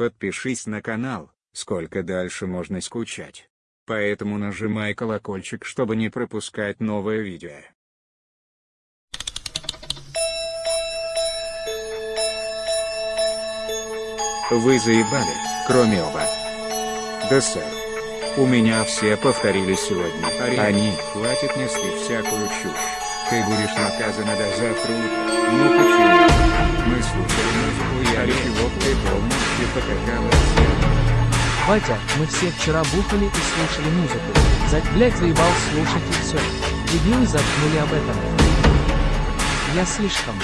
Подпишись на канал, сколько дальше можно скучать. Поэтому нажимай колокольчик, чтобы не пропускать новое видео. Вы заебали, кроме оба. Да сэр. У меня все повторили сегодня. Они, хватит нести всякую чушь. Ты будешь наказана до завтра. Ну почему? Мы слушали музыку я чего ты покакала Батя, мы все вчера бухали и слушали музыку. За, блять, заебал слушать и все. Дебилы заткнули об этом. Я слишком.